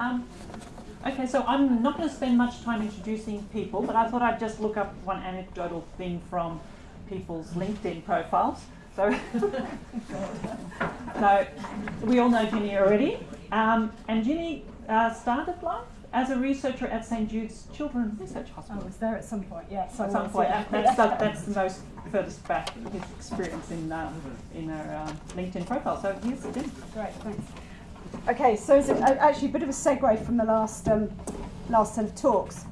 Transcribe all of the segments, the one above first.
Um, okay, so I'm not going to spend much time introducing people, but I thought I'd just look up one anecdotal thing from people's LinkedIn profiles. So, so we all know Ginny already, um, and Ginny uh, started life as a researcher at St Jude's Children's Research Hospital. I was there at some point, yes. At some point, yeah. that's, the, that's the most furthest back his experience in um, in our um, LinkedIn profile. So here's Ginny. Great, thanks. Okay, so it's a, actually a bit of a segue from the last um, last set of talks.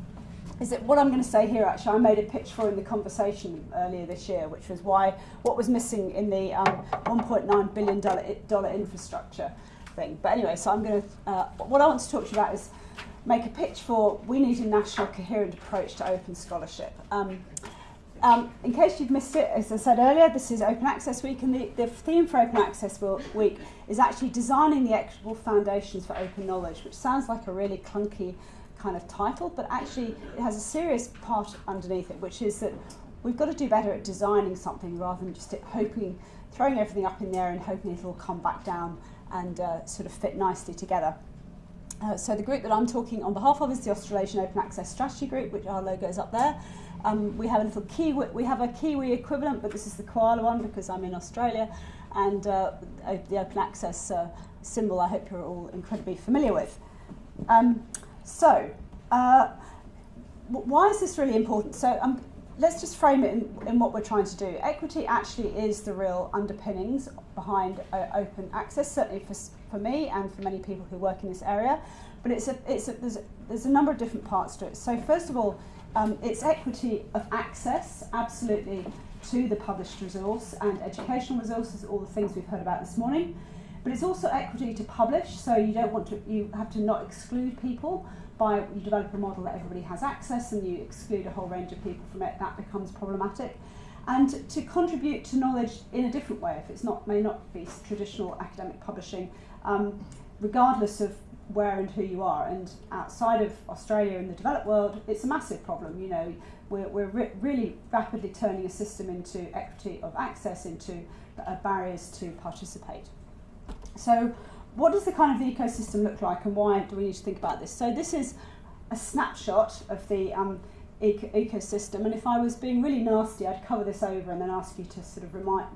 Is that what I'm going to say here? Actually, I made a pitch for in the conversation earlier this year, which was why what was missing in the um, 1.9 billion dollar infrastructure thing. But anyway, so I'm going to uh, what I want to talk to you about is make a pitch for we need a national coherent approach to open scholarship. Um, um, in case you've missed it, as I said earlier, this is Open Access Week, and the, the theme for Open Access Week is actually designing the equitable foundations for open knowledge, which sounds like a really clunky kind of title, but actually it has a serious part underneath it, which is that we've got to do better at designing something rather than just hoping, throwing everything up in there and hoping it'll come back down and uh, sort of fit nicely together. Uh, so the group that I'm talking on behalf of is the Australasian Open Access Strategy Group, which our logo is up there. Um, we have a little Kiwi, we have a Kiwi equivalent, but this is the koala one because I'm in Australia, and uh, the open access uh, symbol I hope you're all incredibly familiar with. Um, so, uh, why is this really important? So, um, let's just frame it in, in, what we're trying to do. Equity actually is the real underpinnings behind uh, open access, certainly for, for me and for many people who work in this area. But it's a, it's a, there's, a, there's a number of different parts to it. So, first of all, um, it's equity of access, absolutely, to the published resource and educational resources, all the things we've heard about this morning. But it's also equity to publish, so you don't want to, you have to not exclude people by you develop a model that everybody has access and you exclude a whole range of people from it, that becomes problematic. And to contribute to knowledge in a different way, if it's not may not be traditional academic publishing, um, regardless of where and who you are. And outside of Australia and the developed world, it's a massive problem. You know, we're, we're re really rapidly turning a system into equity of access, into uh, barriers to participate. So what does the kind of the ecosystem look like and why do we need to think about this? So this is a snapshot of the um, eco ecosystem and if I was being really nasty I'd cover this over and then ask you to sort of remind,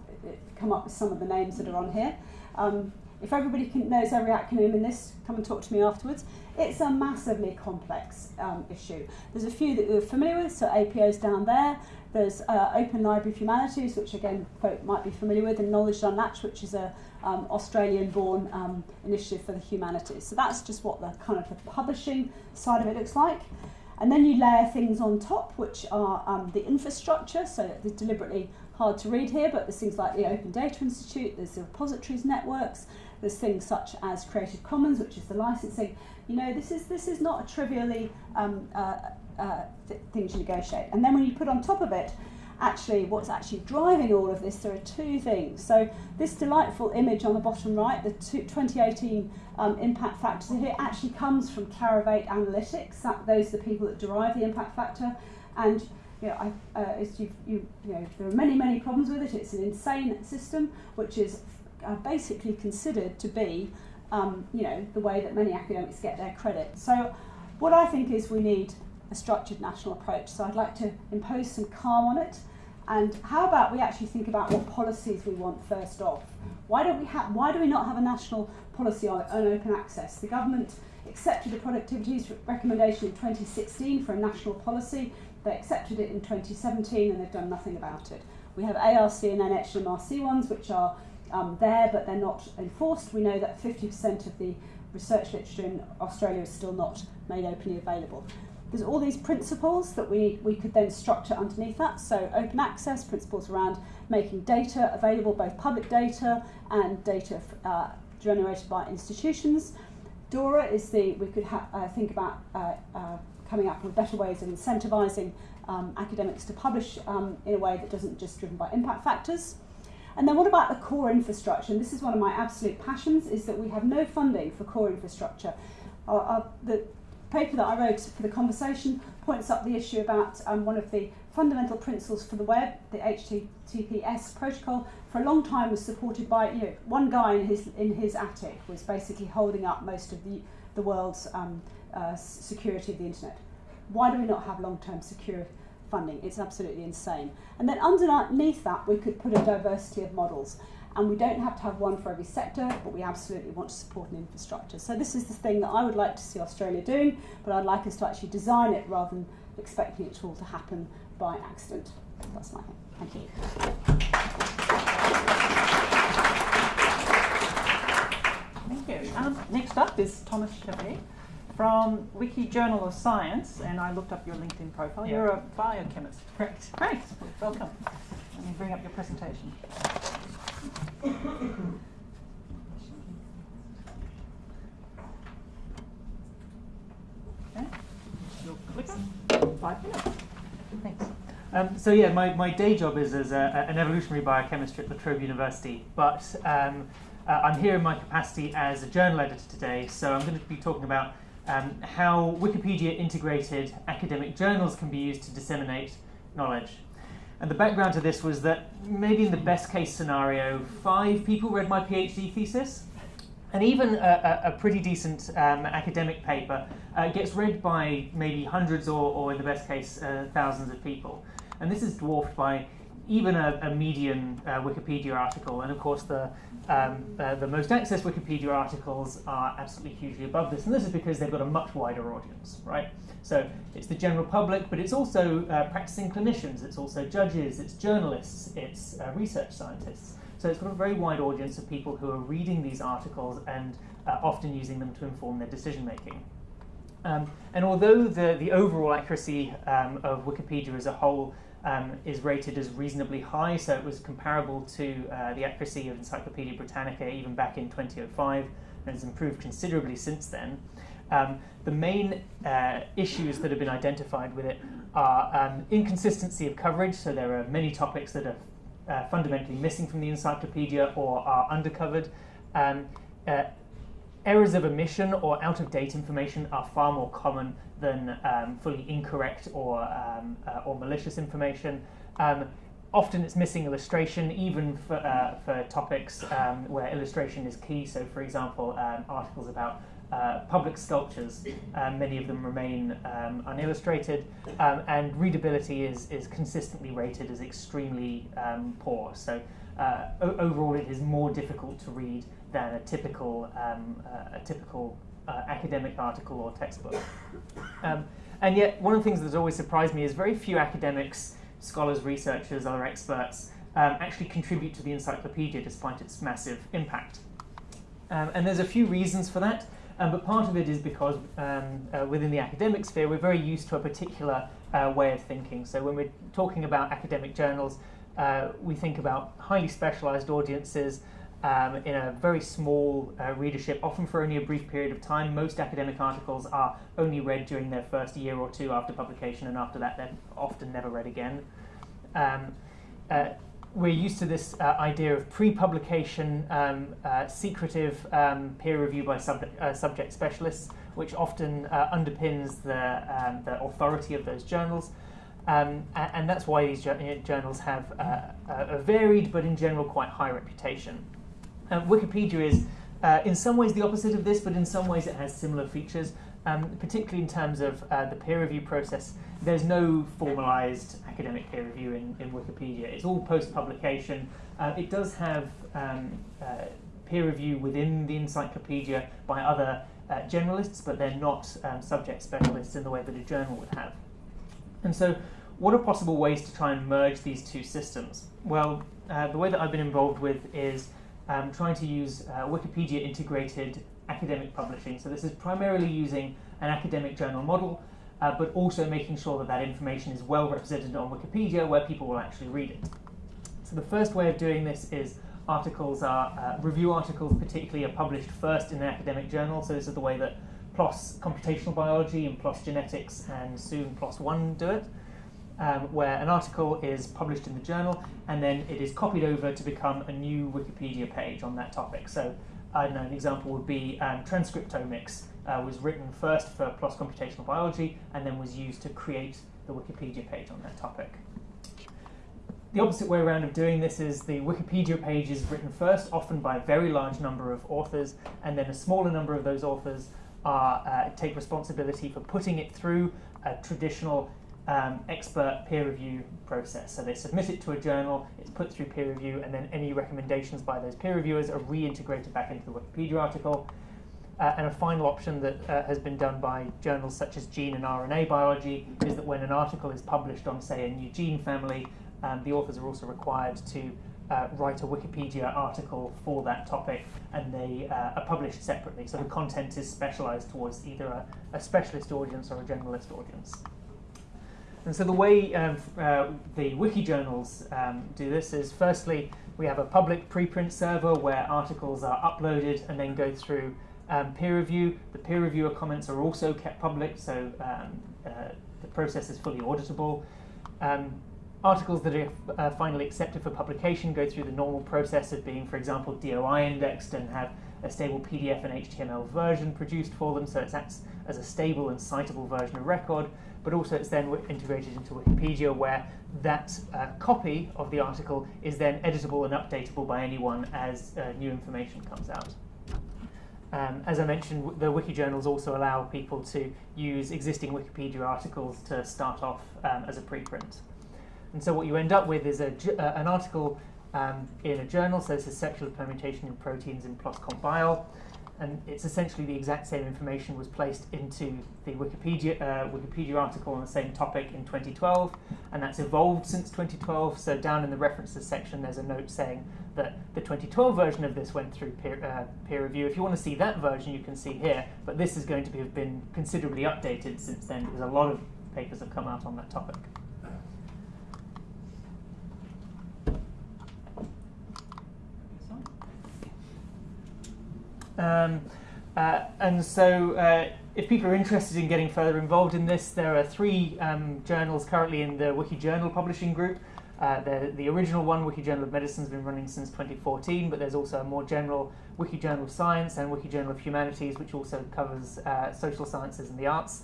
come up with some of the names that are on here. Um, if everybody knows every acronym in this, come and talk to me afterwards. It's a massively complex um, issue. There's a few that we're familiar with, so APO's down there. There's uh, Open Library of Humanities, which again folk might be familiar with, and Knowledge Unlatched, which is a um, Australian-born um, initiative for the humanities. So that's just what the kind of the publishing side of it looks like. And then you layer things on top, which are um, the infrastructure, so they're deliberately hard to read here, but there's things like the Open Data Institute, there's the repositories networks, there's things such as Creative Commons, which is the licensing. You know, this is this is not a trivially um, uh, uh, th thing to negotiate. And then when you put on top of it, actually what's actually driving all of this, there are two things. So this delightful image on the bottom right, the two, 2018 um, impact factors here, actually comes from Clarivate Analytics. That, those are the people that derive the impact factor. And you know, I, uh, you, you, you know, there are many, many problems with it. It's an insane system, which is are basically considered to be um, you know, the way that many academics get their credit. So what I think is we need a structured national approach. So I'd like to impose some calm on it. And how about we actually think about what policies we want first off? Why don't we have? Why do we not have a national policy on, on open access? The government accepted the productivity recommendation in 2016 for a national policy. They accepted it in 2017 and they've done nothing about it. We have ARC and NHMRC ones, which are um, there, but they're not enforced. We know that 50% of the research literature in Australia is still not made openly available. There's all these principles that we, we could then structure underneath that. So open access, principles around making data available, both public data and data uh, generated by institutions. DORA is the, we could uh, think about uh, uh, coming up with better ways of incentivising um, academics to publish um, in a way that doesn't just driven by impact factors. And then what about the core infrastructure? And this is one of my absolute passions, is that we have no funding for core infrastructure. Uh, uh, the paper that I wrote for the conversation points up the issue about um, one of the fundamental principles for the web, the HTTPS protocol, for a long time was supported by you know, one guy in his in his attic was basically holding up most of the the world's um, uh, security of the internet. Why do we not have long-term secure funding? It's absolutely insane. And then underneath that, we could put a diversity of models. And we don't have to have one for every sector, but we absolutely want to support an infrastructure. So this is the thing that I would like to see Australia doing, but I'd like us to actually design it rather than expecting it all to happen by accident. That's my thing. Thank you. Thank you. Um, next up is Thomas Shafee from Wiki Journal of Science, and I looked up your LinkedIn profile. Yeah. You're a biochemist. Correct. Great. Welcome. Let me bring up your presentation. Okay. Your clicker. Five minutes. Thanks. Um, so yeah, my, my day job is as a, an evolutionary biochemist at La Trobe University, but um, uh, I'm here in my capacity as a journal editor today, so I'm going to be talking about um, how Wikipedia integrated academic journals can be used to disseminate knowledge. And the background to this was that maybe in the best case scenario, five people read my PhD thesis, and even a, a, pretty decent um, academic paper uh, gets read by maybe hundreds or, or in the best case, uh, thousands of people. And this is dwarfed by even a, a median uh, Wikipedia article. And of course, the, um, uh, the most accessed Wikipedia articles are absolutely hugely above this. And this is because they've got a much wider audience, right? So it's the general public, but it's also uh, practicing clinicians, it's also judges, it's journalists, it's uh, research scientists. So it's got a very wide audience of people who are reading these articles and uh, often using them to inform their decision making. Um, and although the, the overall accuracy um, of Wikipedia as a whole um, is rated as reasonably high, so it was comparable to uh, the accuracy of Encyclopedia Britannica even back in 2005, and has improved considerably since then. Um, the main uh, issues that have been identified with it are um, inconsistency of coverage, so there are many topics that are uh, fundamentally missing from the encyclopedia or are undercovered. Um, uh, errors of omission or out of date information are far more common than um, fully incorrect or, um, uh, or malicious information. Um, often it's missing illustration, even for, uh, for topics um, where illustration is key. So, for example, um, articles about uh, public sculptures, um, many of them remain um, unillustrated, um, and readability is, is consistently rated as extremely um, poor. So, uh, overall, it is more difficult to read than a typical, um, uh, a typical uh, academic article or textbook. Um, and yet, one of the things that's always surprised me is very few academics, scholars, researchers, other experts um, actually contribute to the encyclopedia despite its massive impact. Um, and there's a few reasons for that. Um, but part of it is because um, uh, within the academic sphere, we're very used to a particular uh, way of thinking. So when we're talking about academic journals, uh, we think about highly specialized audiences um, in a very small uh, readership, often for only a brief period of time. Most academic articles are only read during their first year or two after publication, and after that, they're often never read again. Um, uh, we're used to this uh, idea of pre-publication, um, uh, secretive um, peer review by sub- uh, subject specialists, which often uh, underpins the, um, the authority of those journals. Um, and, and that's why these journals have uh, a varied, but in general quite high reputation. Um, Wikipedia is, uh, in some ways, the opposite of this, but in some ways it has similar features, um, particularly in terms of the peer review process there's no formalized academic peer review in, in Wikipedia. It's all post publication. Uh, it does have um, uh, peer review within the encyclopedia by other uh, generalists, but they're not um, subject specialists in the way that a journal would have. And so, what are possible ways to try and merge these two systems? Well, uh, the way that I've been involved with is um, trying to use uh, Wikipedia integrated academic publishing. So, this is primarily using an academic journal model uh, but also making sure that that information is well represented on Wikipedia where people will actually read it. So the first way of doing this is articles are, uh, review articles particularly are published first in an academic journal, so this is the way that PLOS Computational Biology and PLOS Genetics and soon PLOS One do it. Um, where an article is published in the journal and then it is copied over to become a new Wikipedia page on that topic. So, I know, an example would be um, transcriptomics uh, was written first for PLOS Computational Biology and then was used to create the Wikipedia page on that topic. The opposite way around of doing this is the Wikipedia page is written first, often by a very large number of authors, and then a smaller number of those authors are uh, take responsibility for putting it through a traditional um, expert peer review process. So they submit it to a journal, it's put through peer review, and then any recommendations by those peer reviewers are reintegrated back into the Wikipedia article. Uh, and a final option that uh, has been done by journals such as Gene and RNA Biology is that when an article is published on, say, a new gene family, um, the authors are also required to uh, write a Wikipedia article for that topic and they uh, are published separately. So the content is specialized towards either a, a specialist audience or a generalist audience. And so the way um, uh, the wiki journals um, do this is firstly, we have a public preprint server where articles are uploaded and then go through um, peer review. The peer reviewer comments are also kept public, so um, uh, the process is fully auditable. Um, articles that are uh, finally accepted for publication go through the normal process of being, for example, DOI indexed and have a stable PDF and HTML version produced for them, so it acts as a stable and citable version of record but also it's then integrated into Wikipedia where that uh, copy of the article is then editable and updatable by anyone as uh, new information comes out. Um, as I mentioned, the wiki journals also allow people to use existing Wikipedia articles to start off um, as a preprint. And so what you end up with is a, uh, an article um, in a journal, so this is circular permutation in proteins in PLOS Bio and it's essentially the exact same information was placed into the Wikipedia uh, Wikipedia article on the same topic in 2012, and that's evolved since 2012. So down in the references section, there's a note saying that the 2012 version of this went through peer, uh, peer review. If you want to see that version, you can see here, but this is going to be, have been considerably updated since then because a lot of papers have come out on that topic. Um, uh, and so uh, if people are interested in getting further involved in this, there are three um, journals currently in the Wiki Journal publishing group. Uh, the, original one, Wiki Journal of Medicine, has been running since 2014, but there's also a more general Wiki Journal of Science and Wiki Journal of Humanities, which also covers uh, social sciences and the arts.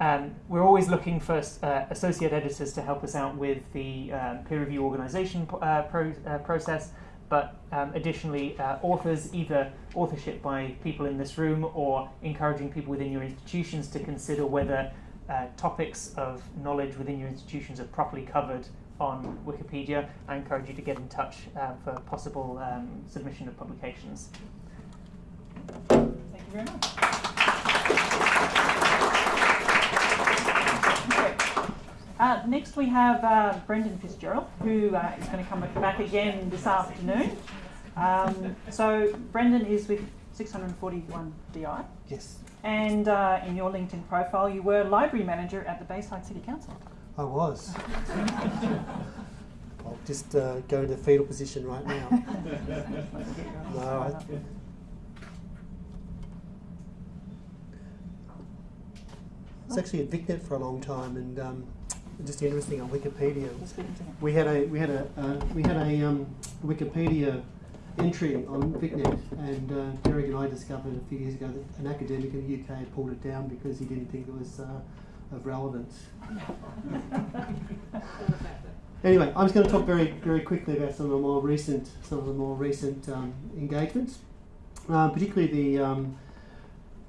Um, we're always looking for uh, associate editors to help us out with the um, peer review organization uh, pro process, but um, additionally, uh, authors, either authorship by people in this room or encouraging people within your institutions to consider whether uh, topics of knowledge within your institutions are properly covered on Wikipedia. I encourage you to get in touch uh, for possible um, submission of publications. Thank you very much. Uh, next we have uh, Brendan Fitzgerald, who uh, is going to come back again this afternoon. Um, so Brendan is with 641 DI. Yes. And uh, in your LinkedIn profile, you were library manager at the Bayside City Council. I was. I'll just uh, go into fetal position right now. no, I, it's actually at VicNet for a long time, and um, just interesting on Wikipedia. We had a we had a uh, we had a um, Wikipedia entry on VicNet, and uh, Derek and I discovered a few years ago that an academic in the UK had pulled it down because he didn't think it was uh, of relevance. anyway, I'm just going to talk very very quickly about some of the more recent some of the more recent um, engagements, uh, particularly the um,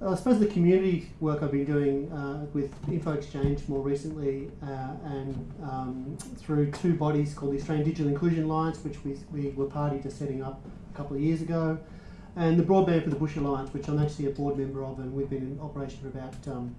I suppose the community work I've been doing uh, with Info Exchange more recently uh, and um, through two bodies called the Australian Digital Inclusion Alliance, which we, we were party to setting up a couple of years ago, and the Broadband for the Bush Alliance, which I'm actually a board member of, and we've been in operation for about um,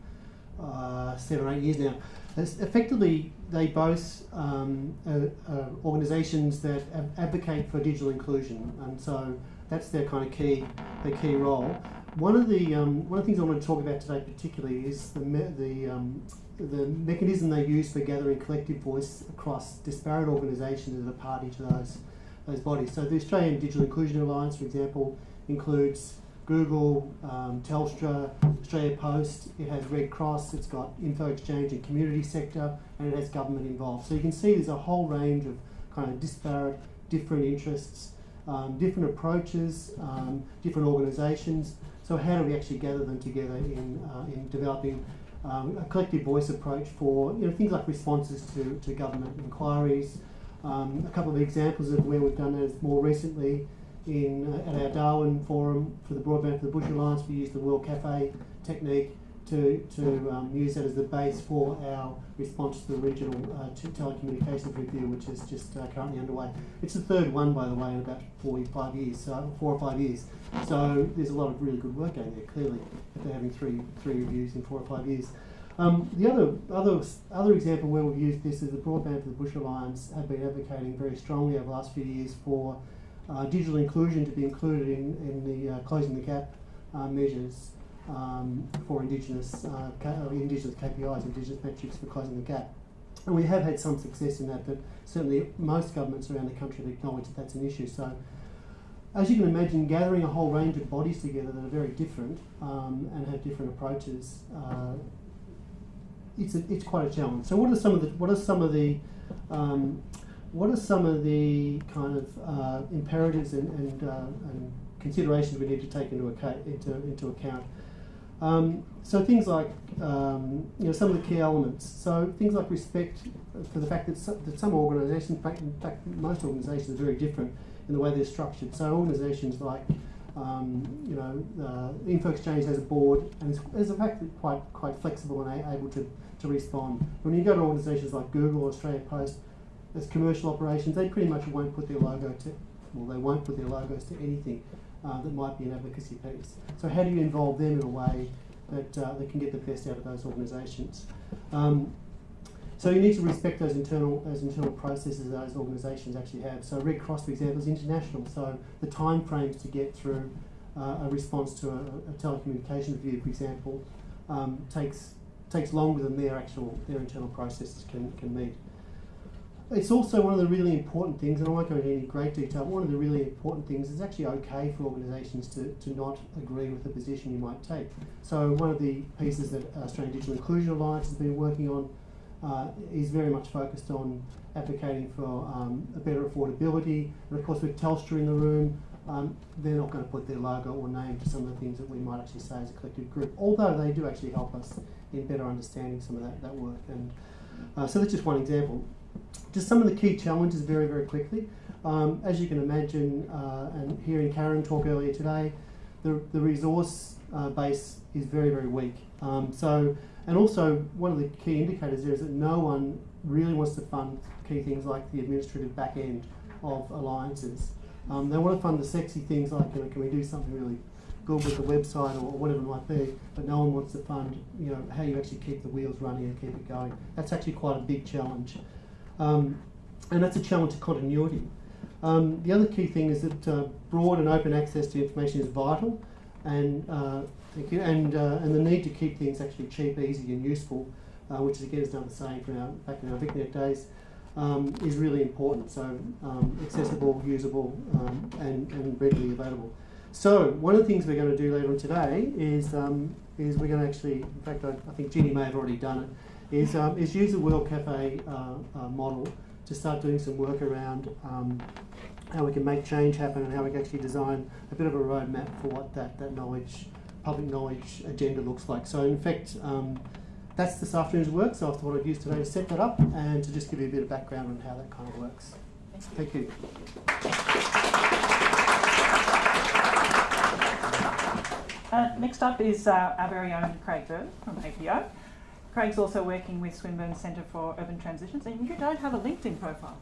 uh, seven or eight years now. It's effectively, they both um, are, organisations that advocate for digital inclusion, and so that's their kind of key, their key role. One of the um, one of the things I want to talk about today particularly is the me the um, the mechanism they use for gathering collective voice across disparate organisations that are party to those those bodies. So the Australian Digital Inclusion Alliance, for example, includes Google, um, Telstra, Australia Post. It has Red Cross. It's got Info Exchange and community sector, and it has government involved. So you can see there's a whole range of kind of disparate, different interests, um, different approaches, um, different organisations. So how do we actually gather them together in, uh, in developing um, a collective voice approach for you know, things like responses to, to government inquiries. Um, a couple of examples of where we've done that is more recently in uh, at our Darwin forum for the Broadband for the Bush Alliance, we used the World Cafe technique to, to um, use that as the base for our response to the regional uh, t- telecommunications review, which is just uh, currently underway. It's the third one, by the way, in about four, five years, so four or five years. So there's a lot of really good work going there. Clearly, if they're having three three reviews in four or five years. Um, the other other other example where we've used this is the Broadband for the Bush Alliance have been advocating very strongly over the last few years for uh, digital inclusion to be included in in the uh, closing the gap uh, measures um, for Indigenous uh, Indigenous KPIs, Indigenous metrics for closing the gap. And we have had some success in that, but certainly most governments around the country have acknowledged that that's an issue. So, as you can imagine, gathering a whole range of bodies together that are very different um, and have different approaches, uh, it's, a, it's quite a challenge. So, what are some of the what are some of the um, what are some of the kind of uh, imperatives and, and, uh, and considerations we need to take into into, into account um, so things like um, you know some of the key elements. So things like respect for the fact that some, that some organisations, in fact, most organisations are very different in the way they're structured. So organisations like um, you know uh, Info Exchange has a board and is, in fact quite quite flexible and able to, to respond. When you go to organisations like Google or Australia Post, as commercial operations, they pretty much won't put their logo to well they won't put their logos to anything uh, that might be an advocacy piece. So how do you involve them in a way that uh, they can get the best out of those organisations? Um, so you need to respect those internal those internal processes that those organisations actually have. So Red Cross, for example, is international. So the time frames to get through uh, a response to a, a telecommunications review, for example, um, takes takes longer than their actual their internal processes can, can meet. It's also one of the really important things, and I won't go into any great detail, one of the really important things is actually okay for organisations to, to not agree with the position you might take. So one of the pieces that Australian Digital Inclusion Alliance has been working on uh, is very much focused on advocating for um, a better affordability. And of course with Telstra in the room, um, they're not going to put their logo or name to some of the things that we might actually say as a collective group, although they do actually help us in better understanding some of that, that work. And uh, so that's just one example. Just some of the key challenges very, very quickly. Um, as you can imagine, uh, and hearing Karen talk earlier today, the, the resource uh, base is very, very weak. Um, so, and also one of the key indicators there is that no one really wants to fund key things like the administrative back end of alliances. Um, they want to fund the sexy things like, you know, can we do something really good with the website or whatever it might be, but no one wants to fund, you know, how you actually keep the wheels running and keep it going. That's actually quite a big challenge. Um, and that's a challenge to continuity. Um, the other key thing is that uh, broad and open access to information is vital, and uh, and uh, and the need to keep things actually cheap, easy, and useful, uh, which is again is another saying from our back in our VicNet days, um, is really important. So um, accessible, usable, um, and and readily available. So one of the things we're going to do later on today is um, is we're going to actually, in fact, I, I think Ginny may have already done it, is um, is use the World Cafe uh, uh, model to start doing some work around um, how we can make change happen and how we can actually design a bit of a roadmap for what that, that knowledge, public knowledge agenda looks like. So in fact, um, that's this afternoon's work, so I thought I'd use today to set that up and to just give you a bit of background on how that kind of works. Thank you. Uh, next up is uh, our very own Craig Bird from APO. Craig's also working with Swinburne Centre for Urban Transitions, and you don't have a LinkedIn profile.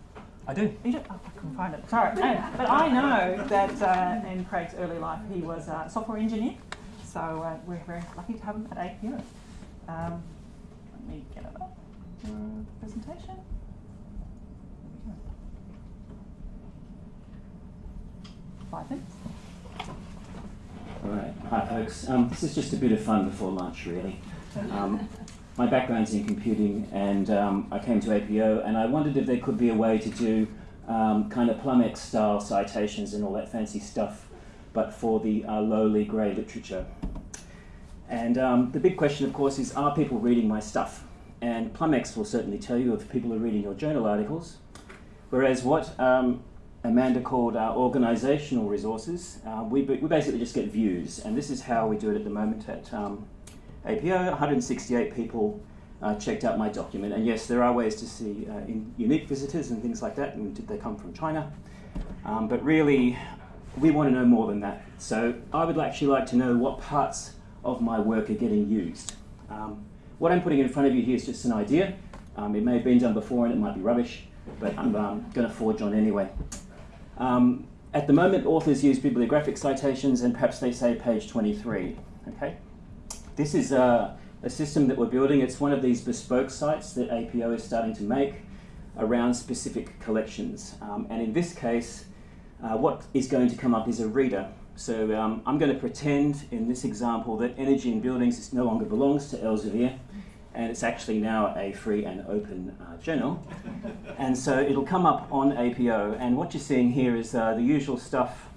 I do. You don't, oh, I couldn't find it. Sorry. And- but I know that uh, in Craig's early life he was a software engineer, so uh, we're very lucky to have him at APO. Um, let me get it up. Presentation. There we go. Five minutes. All right, hi folks. Um, this is just a bit of fun before lunch, really. Um, my background's in computing, and um, I came to APO, and I wondered if there could be a way to do um, kind of PlumX style citations and all that fancy stuff, but for the uh, lowly grey literature. And um, the big question, of course, is are people reading my stuff? And PlumX will certainly tell you if people are reading your journal articles. Whereas what um, Amanda called our organizational resources. Uh, we, we basically just get views, and this is how we do it at the moment at um, APO. 168 people uh, checked out my document, and yes, there are ways to see uh, unique visitors and things like that, and did they come from China? Um, but really, we want to know more than that. So I would actually like to know what parts of my work are getting used. Um, what I'm putting in front of you here is just an idea. Um, it may have been done before and it might be rubbish, but I'm um, going to forge on anyway. Um, at the moment, authors use bibliographic citations and perhaps they say page 23. Okay, This is a, a system that we're building. It's one of these bespoke sites that APO is starting to make around specific collections. Um, and in this case, uh, what is going to come up is a reader. So um, I'm going to pretend in this example that energy in buildings no longer belongs to Elsevier and it's actually now a free and open uh, journal. and so it'll come up on APO, and what you're seeing here is uh, the usual stuff.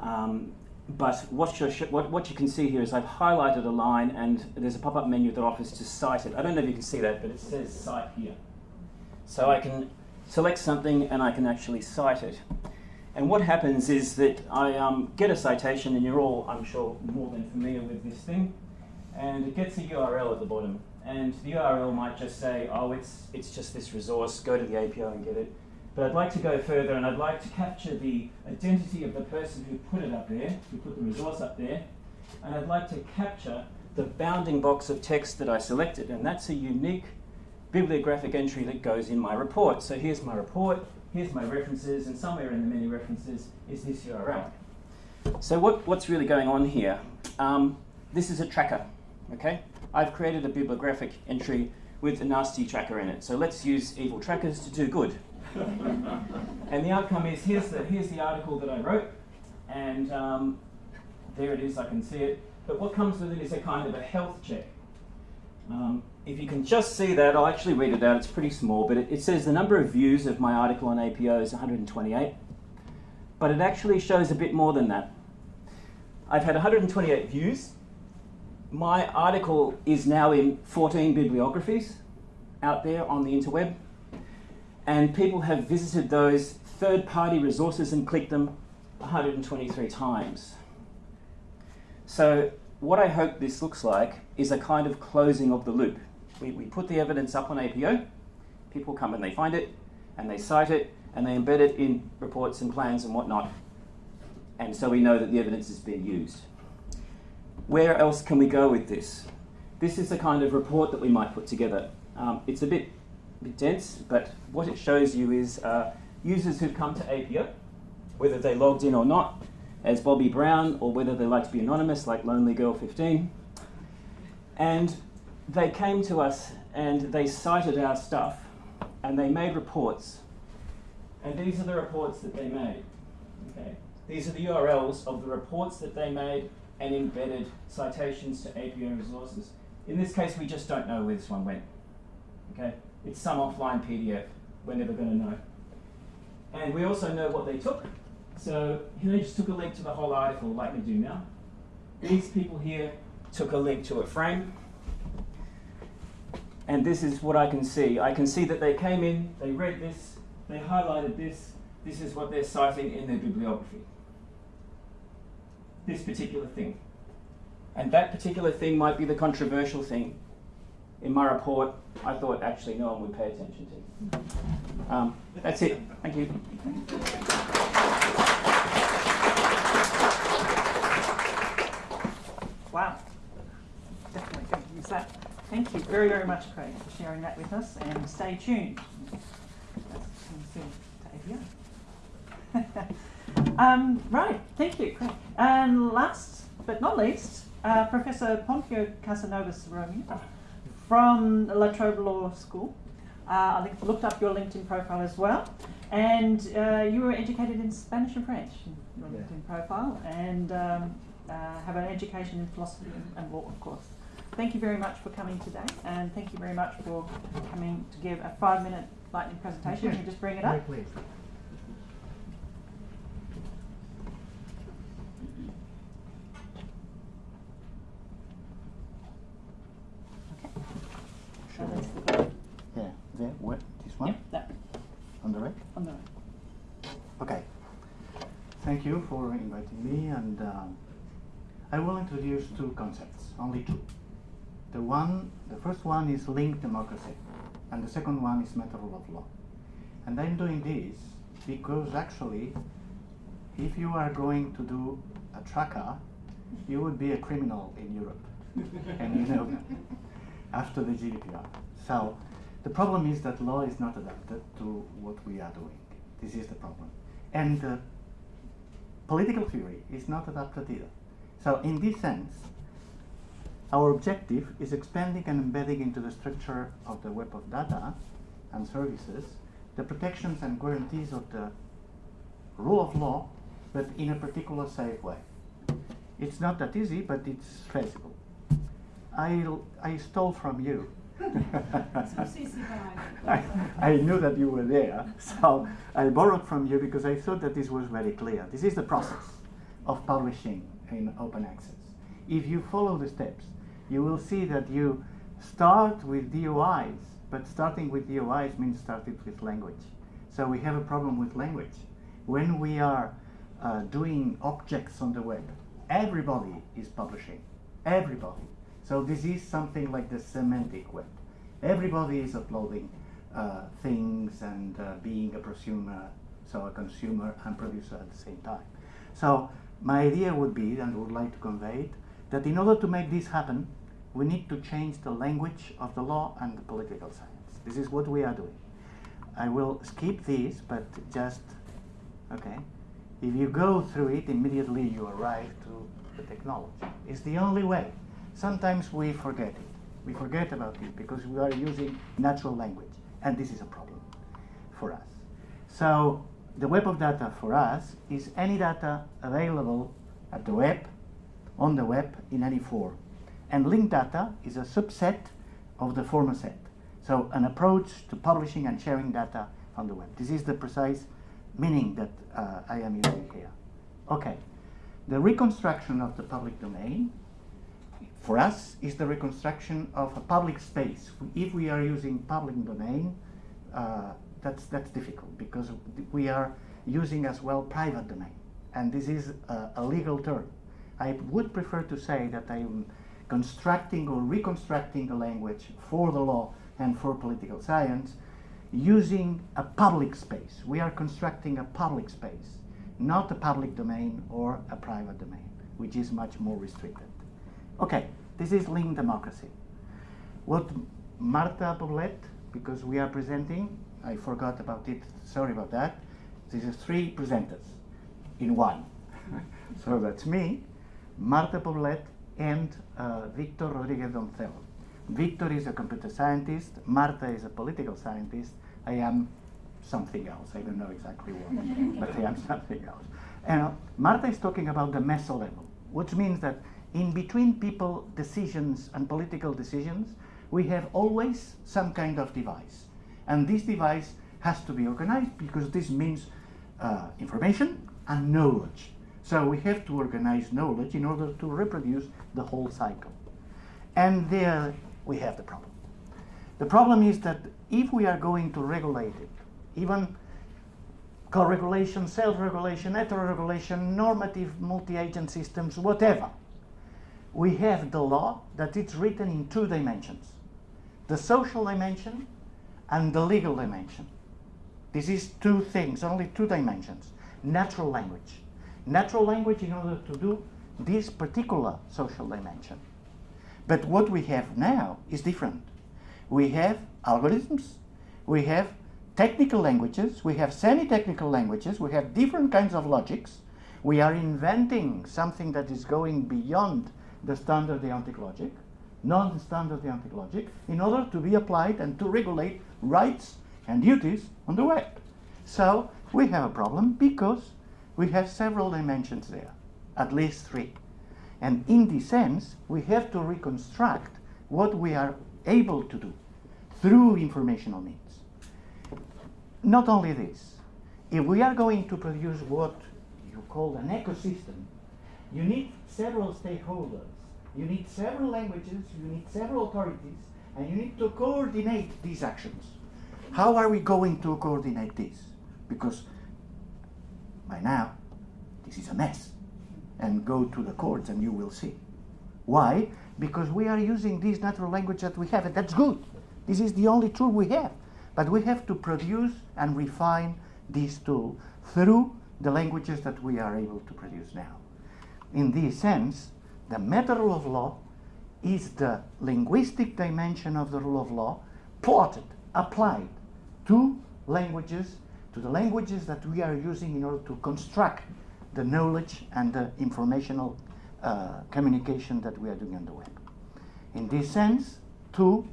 Um, but what, what, what, you can see here is I've highlighted a line, and there's a pop-up menu that offers to cite it. I don't know if you can see that, but it says cite here. So I can select something, and I can actually cite it. And what happens is that I um, get a citation, and you're all, I'm sure, more than familiar with this thing, and it gets a URL at the bottom and the URL might just say, oh, it's, it's just this resource, go to the APO and get it. But I'd like to go further and I'd like to capture the identity of the person who put it up there, who put the resource up there, and I'd like to capture the bounding box of text that I selected, and that's a unique bibliographic entry that goes in my report. So here's my report, here's my references, and somewhere in the many references is this URL. So what, what's really going on here? Um, this is a tracker, okay? I've created a bibliographic entry with a nasty tracker in it. So let's use evil trackers to do good. and the outcome is here's the, here's the article that I wrote, and um, there it is, I can see it. But what comes with it is a kind of a health check. Um, if you can just see that, I'll actually read it out, it's pretty small, but it, it says the number of views of my article on APO is 128, but it actually shows a bit more than that. I've had 128 views, my article is now in 14 bibliographies out there on the interweb, and people have visited those third party resources and clicked them 123 times. So, what I hope this looks like is a kind of closing of the loop. We, we put the evidence up on APO, people come and they find it, and they cite it, and they embed it in reports and plans and whatnot. And so we know that the evidence is being used where else can we go with this? This is the kind of report that we might put together. Um, it's a bit, bit dense, but what it shows you is uh, users who've come to APO, whether they logged in or not, as Bobby Brown, or whether they like to be anonymous, like Lonely Girl 15. And they came to us and they cited our stuff and they made reports. And these are the reports that they made. Okay. These are the URLs of the reports that they made and embedded citations to APO resources. In this case, we just don't know where this one went. Okay, It's some offline PDF. We're never going to know. And we also know what they took. So they just took a link to the whole article like we do now. These people here took a link to a frame. And this is what I can see. I can see that they came in, they read this, they highlighted this. This is what they're citing in their bibliography this particular thing. And that particular thing might be the controversial thing. In my report, I thought actually no one would pay attention to. Um, that's it. Thank you. Wow. Definitely going to use that. Thank you very, very much, Craig, for sharing that with us. And stay tuned. Um, right, thank you, Craig. And last but not least, uh, Professor Pompeo Casanovas Romeo from La Trobe Law School. Uh, I looked up your LinkedIn profile as well. And uh, you were educated in Spanish and French, your yeah. LinkedIn profile, and um, uh, have an education in philosophy and, and law, of course. Thank you very much for coming today, and thank you very much for coming to give a five minute lightning presentation. Can you just bring it up? Please. Yeah, there, what, this one? Yep, that. On the right? On the right. Okay. Thank you for inviting me and um, I will introduce two concepts, only two. The one, the first one is linked democracy and the second one is meta rule of law. And I'm doing this because actually if you are going to do a tracker, you would be a criminal in Europe. and you know that after the GDPR. So the problem is that law is not adapted to what we are doing. This is the problem. And uh, political theory is not adapted either. So in this sense, our objective is expanding and embedding into the structure of the web of data and services the protections and guarantees of the rule of law, but in a particular safe way. It's not that easy, but it's feasible. I, I stole from you. I, I knew that you were there, so I borrowed from you because I thought that this was very clear. This is the process of publishing in open access. If you follow the steps, you will see that you start with DOIs, but starting with DOIs means starting with language. So we have a problem with language. When we are uh, doing objects on the web, everybody is publishing. Everybody. So this is something like the semantic web. Everybody is uploading uh, things and uh, being a prosumer, so a consumer and producer at the same time. So my idea would be, and would like to convey it, that in order to make this happen, we need to change the language of the law and the political science. This is what we are doing. I will skip this, but just, okay. If you go through it, immediately you arrive to the technology. It's the only way. Sometimes we forget it. We forget about it because we are using natural language, and this is a problem for us. So the web of data for us is any data available at the web, on the web, in any form. And linked data is a subset of the former set. So an approach to publishing and sharing data on the web. This is the precise meaning that uh, I am using here. Okay, the reconstruction of the public domain for us is the reconstruction of a public space. If we are using public domain, uh, that's, that's difficult because we are using as well private domain. And this is a, a legal term. I would prefer to say that I'm constructing or reconstructing a language for the law and for political science using a public space. We are constructing a public space, not a public domain or a private domain, which is much more restricted. Okay, this is linked democracy. What Marta Poblet, because we are presenting, I forgot about it, sorry about that. This is three presenters in one. so that's me, Marta Poblet, and uh, Victor Rodriguez Doncel. Victor is a computer scientist, Marta is a political scientist, I am something else, I don't know exactly what, but I am something else. And uh, Marta is talking about the meso level, which means that in between people decisions and political decisions, we have always some kind of device. And this device has to be organized because this means uh, information and knowledge. So we have to organize knowledge in order to reproduce the whole cycle. And there we have the problem. The problem is that if we are going to regulate it, even co-regulation, self-regulation, heteroregulation, normative multi-agent systems, whatever, we have the law that it's written in two dimensions. The social dimension and the legal dimension. This is two things, only two dimensions. Natural language. Natural language in order to do this particular social dimension. But what we have now is different. We have algorithms, we have technical languages, we have semi-technical languages, we have different kinds of logics. We are inventing something that is going beyond the standard deontic logic, non-standard deontic logic, in order to be applied and to regulate rights and duties on the web. So we have a problem because we have several dimensions there, at least three. And in this sense, we have to reconstruct what we are able to do through informational means. Not only this, if we are going to produce what you call an ecosystem, you need several stakeholders, you need several languages, you need several authorities, and you need to coordinate these actions. How are we going to coordinate this? Because by now, this is a mess. And go to the courts and you will see. Why? Because we are using this natural language that we have, and that's good. This is the only tool we have. But we have to produce and refine this tool through the languages that we are able to produce now. In this sense, the meta rule of law is the linguistic dimension of the rule of law plotted, applied to languages, to the languages that we are using in order to construct the knowledge and the informational uh, communication that we are doing on the web. In this sense, two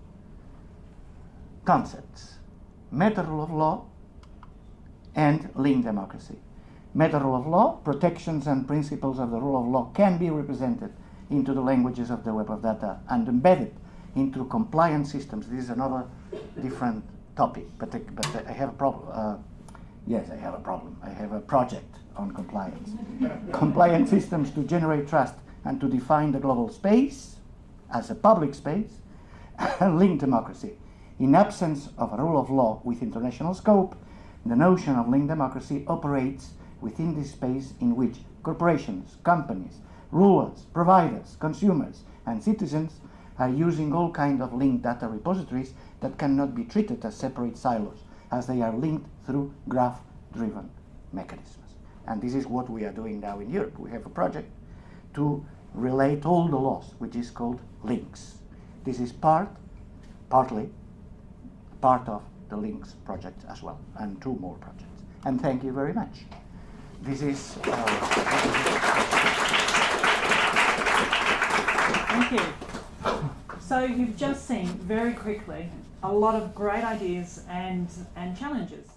concepts meta rule of law and link democracy. Meta rule of law, protections and principles of the rule of law can be represented into the languages of the web of data and embedded into compliance systems. This is another different topic, but I, but I have a problem. Uh, yes, I have a problem. I have a project on compliance. compliance systems to generate trust and to define the global space as a public space and link democracy. In absence of a rule of law with international scope, the notion of link democracy operates within this space in which corporations, companies, rulers, providers, consumers, and citizens are using all kinds of linked data repositories that cannot be treated as separate silos, as they are linked through graph-driven mechanisms. And this is what we are doing now in Europe. We have a project to relate all the laws, which is called Lynx. This is part, partly, part of the Lynx project as well, and two more projects. And thank you very much. This is. Uh, Thank you. So you've just seen very quickly a lot of great ideas and, and challenges.